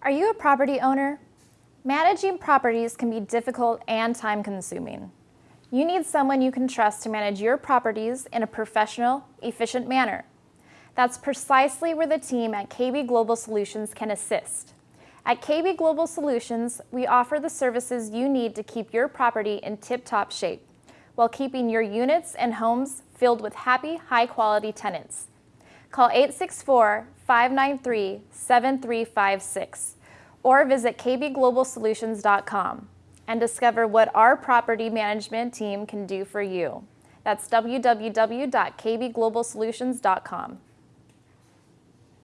Are you a property owner? Managing properties can be difficult and time-consuming. You need someone you can trust to manage your properties in a professional, efficient manner. That's precisely where the team at KB Global Solutions can assist. At KB Global Solutions, we offer the services you need to keep your property in tip-top shape while keeping your units and homes filled with happy, high-quality tenants. Call 864-593-7356 or visit kbglobalsolutions.com and discover what our property management team can do for you. That's www.kbglobalsolutions.com.